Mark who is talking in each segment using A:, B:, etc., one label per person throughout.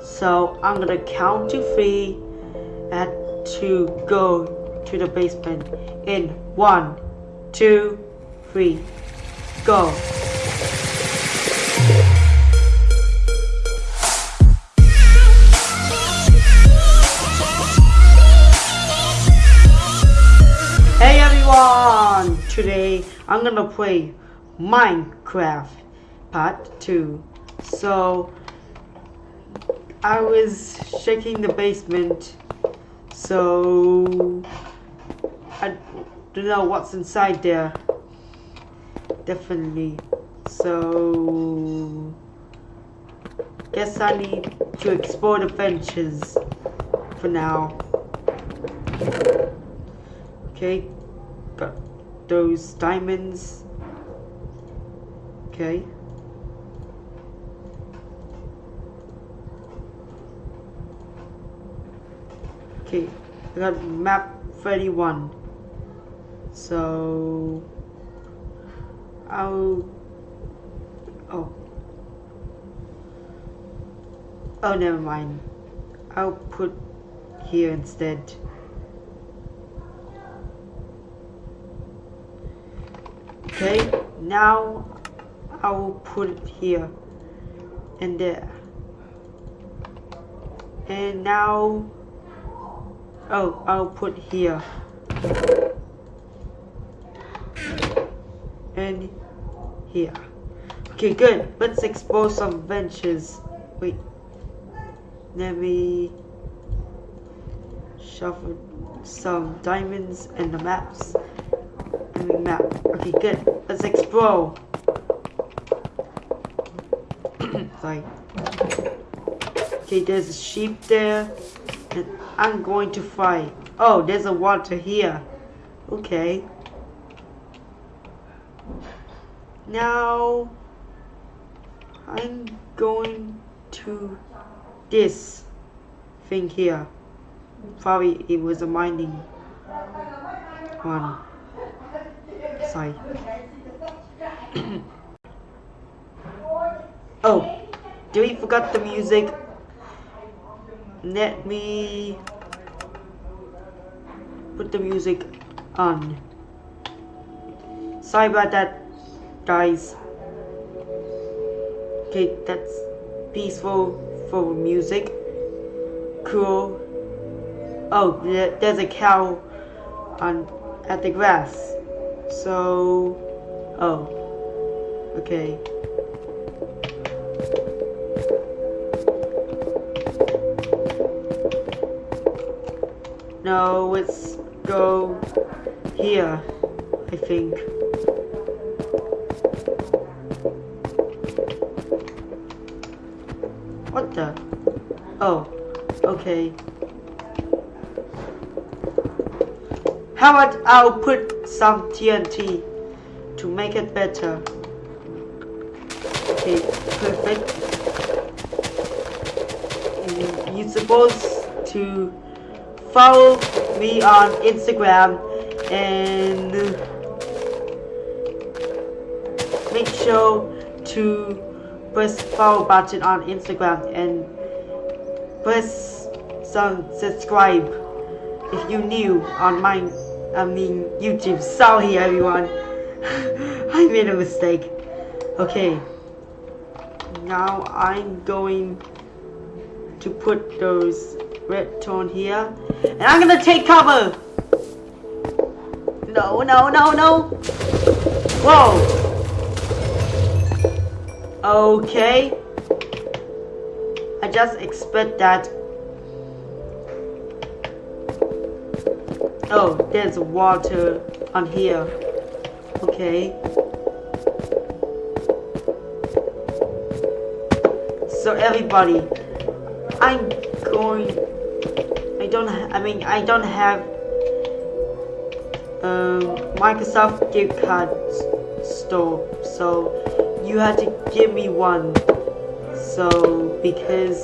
A: So I'm gonna count to three and to go to the basement in one, two, three, go. Hey everyone! Today I'm gonna play Minecraft Part 2. So I was shaking the basement so I don't know what's inside there. Definitely. So guess I need to explore the benches for now. Okay, got those diamonds. Okay. Okay, I got map 31. So I'll oh oh never mind. I'll put here instead. Okay, now I will put it here and there. And now, oh, I'll put here. And here. Okay, good. Let's explore some benches. Wait. Let me shuffle some diamonds and the maps. And the map. Okay, good. Let's explore. Sorry. Okay, there's a sheep there. And I'm going to fight. Oh, there's a water here. Okay. Now, I'm going to this thing here. Probably it was a mining one. Sorry. oh, do we forgot the music? Let me put the music on. Sorry about that, guys. Okay, that's peaceful for music. Cool. Oh, there's a cow on at the grass. So, oh, okay. Let's go here, I think. What the? Oh, okay. How about I'll put some TNT to make it better. Okay, perfect. You're supposed to follow me on Instagram and make sure to press follow button on Instagram and press some subscribe if you new on my I mean YouTube. Sorry everyone. I made a mistake. Okay. Now I'm going to put those redstone here and I'm gonna take cover no no no no whoa Okay. I just expect that. Oh, there's water on here. Okay. So everybody, I'm going. I don't. I mean, I don't have um, Microsoft gift card store, so you had to give me one. So, because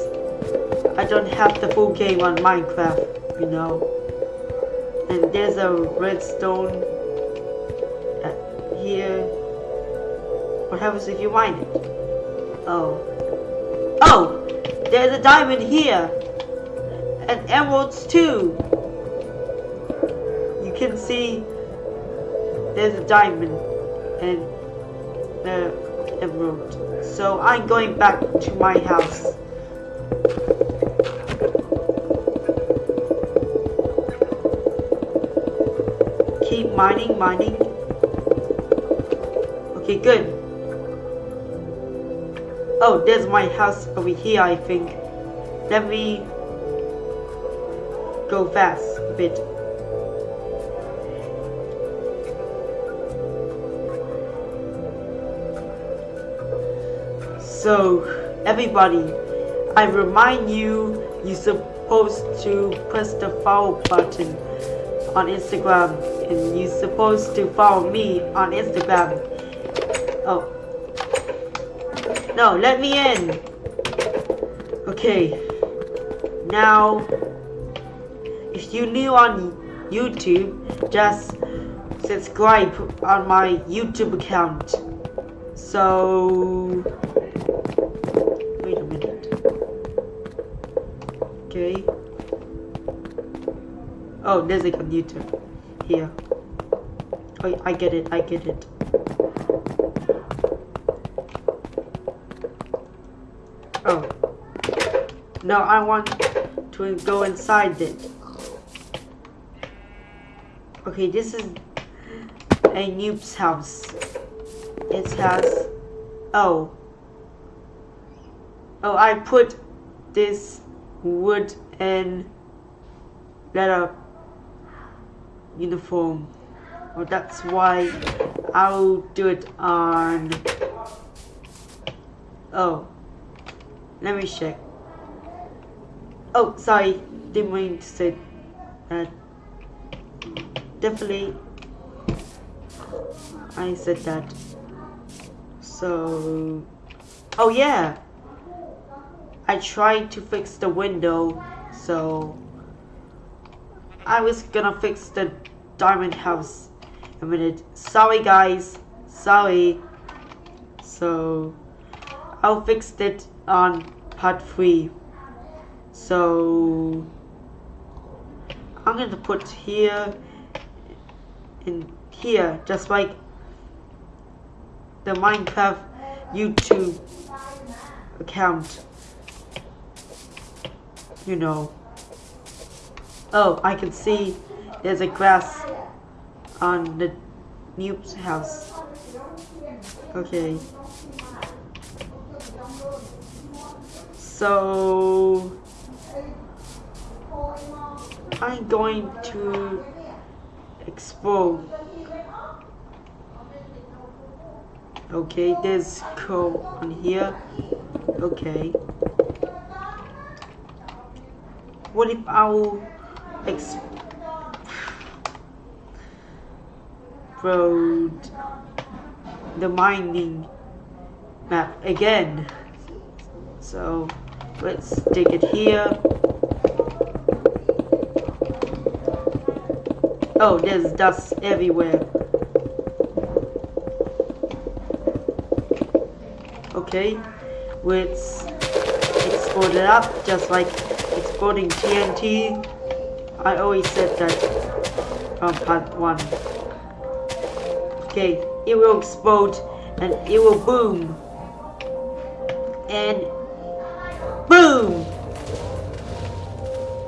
A: I don't have the full game on Minecraft, you know. And there's a redstone here. What happens if you mine it? Oh. Oh! there's a diamond here. And emeralds too. You can see there's a diamond and the emerald. So I'm going back to my house. Keep mining, mining. Okay, good. Oh, there's my house over here, I think. Let me go fast a bit. So, everybody, I remind you, you're supposed to press the follow button on Instagram and you're supposed to follow me on Instagram. Oh. No, let me in. Okay. Now, you're new on YouTube, just subscribe on my YouTube account. So, wait a minute. Okay. Oh, there's a computer here. Oh, I get it, I get it. Oh. No, I want to go inside it. Okay, this is a noob's house. It has... Oh. Oh, I put this wood and leather uh, uniform. Oh, that's why I'll do it on... Oh. Let me check. Oh, sorry. Didn't mean to say that. Definitely. I said that. So... Oh, yeah. I tried to fix the window, so... I was gonna fix the diamond house a minute. Sorry, guys. Sorry. So... I'll fix it on part 3 so I'm to put here in here just like the Minecraft YouTube account. You know. Oh I can see there's a grass on the noob's house. Okay. So I'm going to explode. Okay, there's coal on here. Okay. What if I'll explode the mining map again? So Let's stick it here. Oh, there's dust everywhere. Okay, let's export it up just like exporting TNT. I always said that on part 1. Okay, it will explode and it will boom. And Boom!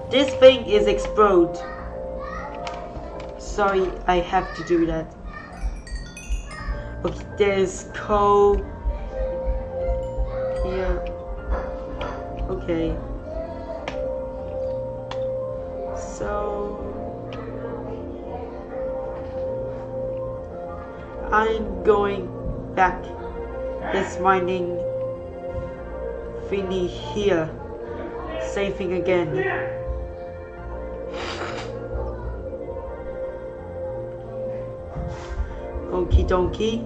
A: This thing is explode. Sorry, I have to do that. Okay, there's coal here. Okay. So I'm going back. It's mining thingy here. Same thing again. Okie dokie.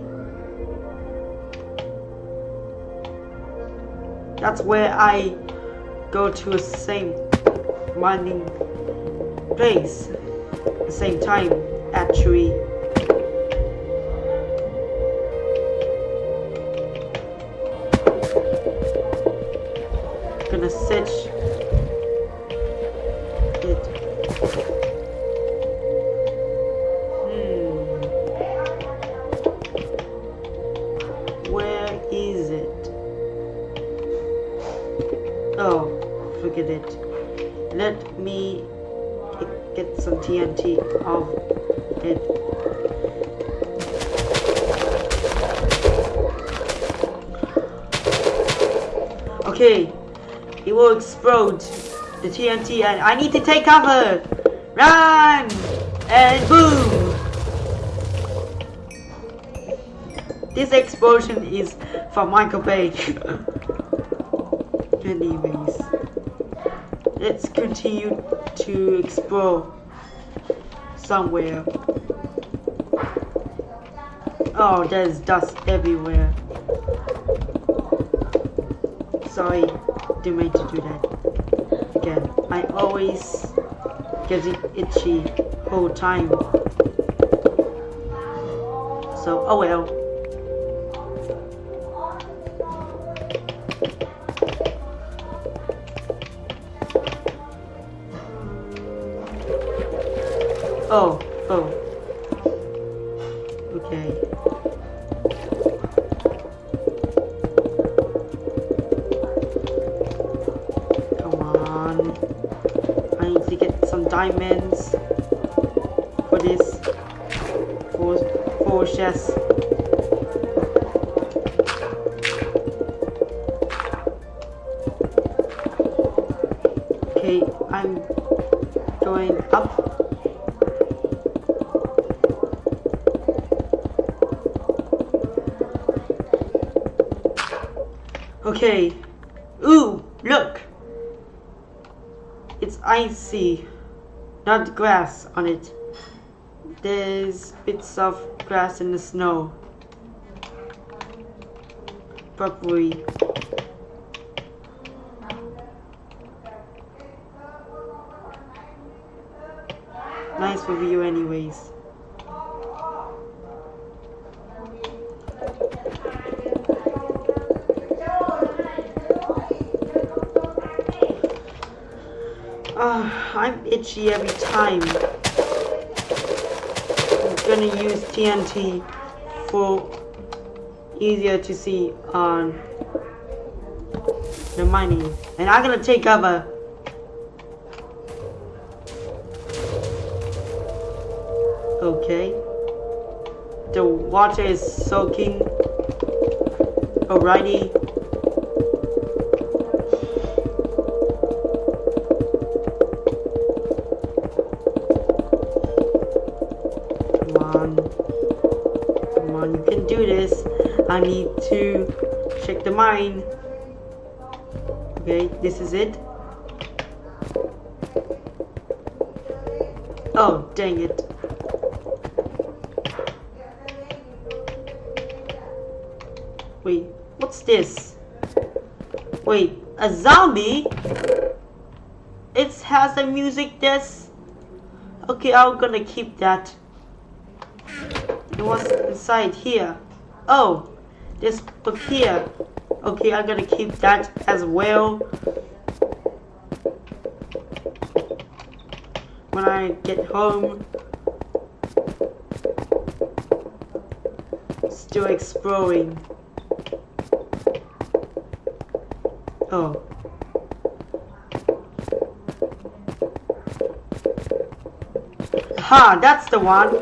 A: That's where I go to a same mining place. The same time, actually. Okay, it will explode the TNT and I need to take cover! Run! And boom! This explosion is from Michael Page. Anyways, let's continue to explore somewhere. Oh, there's dust everywhere. To do that. Again, I always get it itchy whole time. So, oh well. Oh, diamonds for this. For, for chest. Okay, I'm going up. Okay. Ooh, look. It's icy. Not grass on it. There's bits of grass in the snow. Probably. Nice for you anyways. I'm itchy every time. I'm gonna use TNT for easier to see on the mining. And I'm gonna take cover. Okay. The water is soaking. Alrighty. I need to check the mine. Okay, this is it. Oh, dang it. Wait, what's this? Wait, a zombie? It has a music disc? Okay, I'm gonna keep that. And what's inside here? Oh, this book here. Okay, I'm gonna keep that as well. When I get home. Still exploring. Oh. Ha, that's the one.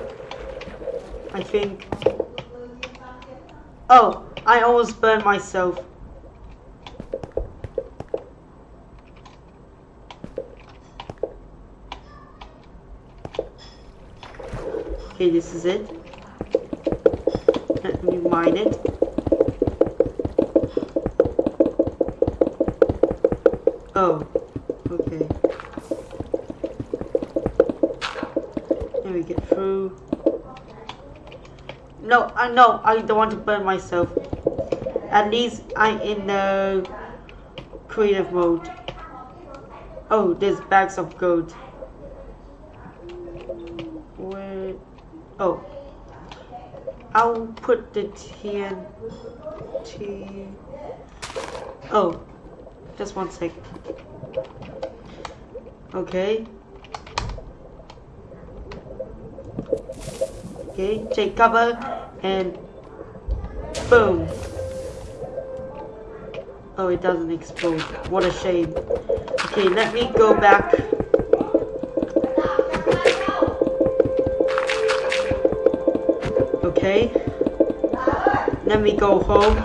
A: I think. Oh, I almost burned myself. Okay, this is it. Let me mine it. Oh, okay. Let me get through. No, I know I don't want to burn myself. At least I'm in the creative mode. Oh, there's bags of gold. Where? Oh. I'll put the TNT. Oh, just one sec. Okay. Okay, take cover and boom. Oh, it doesn't explode. What a shame. Okay, let me go back. Okay. Let me go home.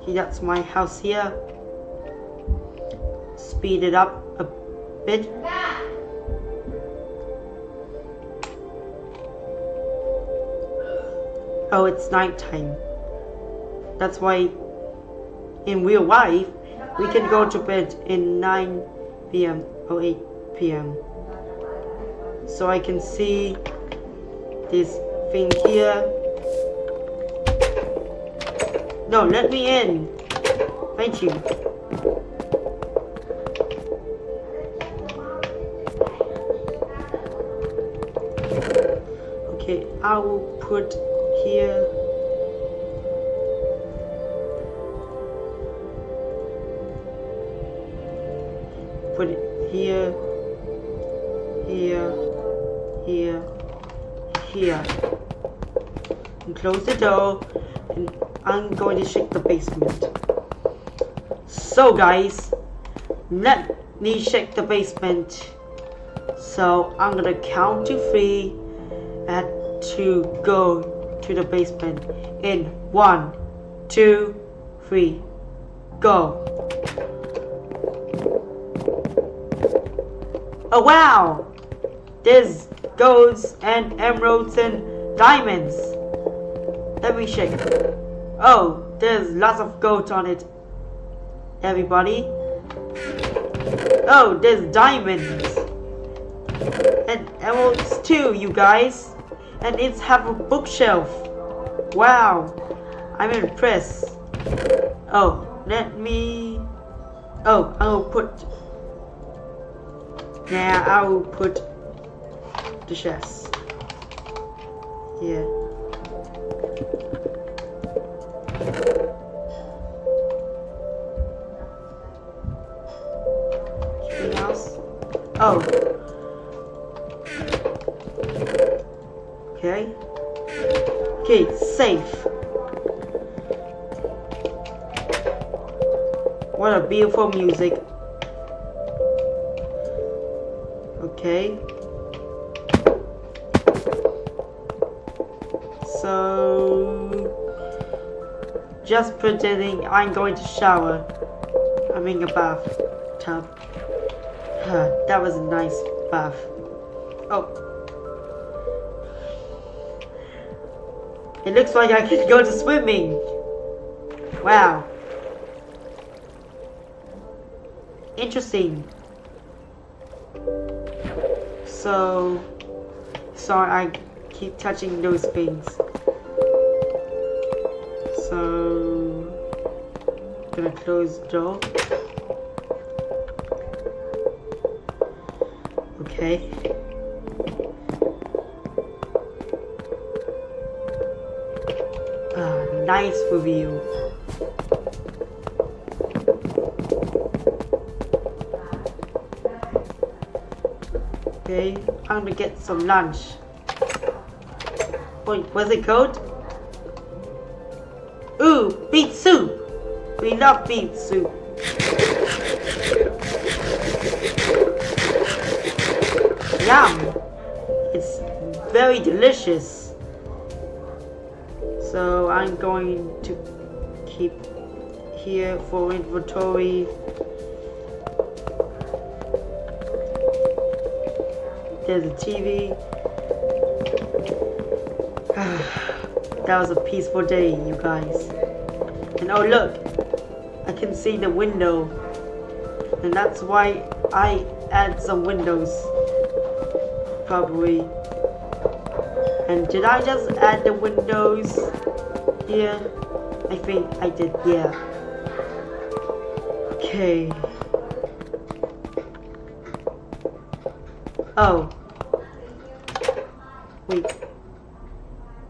A: Okay, that's my house here. Speed it up a bit. Oh, it's nighttime. That's why in real life, we can go to bed in 9 p.m. or 8 p.m. So I can see this thing here. No, let me in. Thank you. Okay, I will put here. Put it here, here, here, here. And close the door. And I'm going to check the basement. So guys, let me check the basement. So I'm gonna count to three and to go to the basement in one, two, three, go. Oh wow! There's golds and emeralds and diamonds. Let me shake. Oh, there's lots of gold on it. Everybody. Oh, there's diamonds. And emeralds too, you guys. And it's have a bookshelf. Wow. I'm impressed. Oh, let me... Oh, I'll put... Now I will put the chest. Yeah. Oh. Beautiful music. Okay. So just pretending I'm going to shower. I'm in a bathtub. that was a nice bath. Oh. It looks like I can go to swimming. Wow. Interesting. So, sorry I keep touching those things. So, gonna close the door. Okay. Ah, nice review. Okay, I'm gonna get some lunch. Wait, what's it called? Ooh, beet soup! We love beet soup. Yum! It's very delicious. So I'm going to keep here for inventory. There's a TV. that was a peaceful day, you guys. And oh look, I can see the window. And that's why I add some windows. Probably. And did I just add the windows here? I think I did, yeah. Okay. Oh.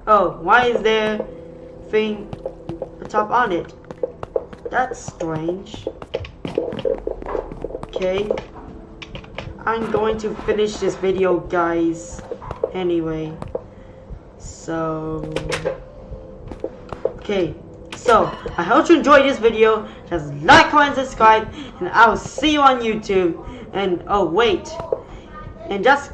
A: Oh, why is there thing top on it? That's strange. Okay. I'm going to finish this video, guys. Anyway. So... Okay. So, I hope you enjoyed this video. Just like, comment, subscribe. And I will see you on YouTube. And, oh, wait. And just